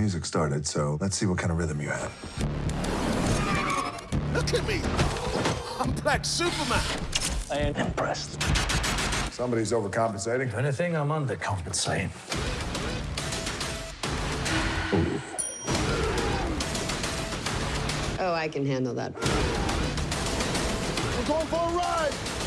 music started, so let's see what kind of rhythm you have. Look at me! I'm Black Superman! I ain't impressed. Somebody's overcompensating. If anything, I'm undercompensating. Oh, I can handle that. We're going for a ride!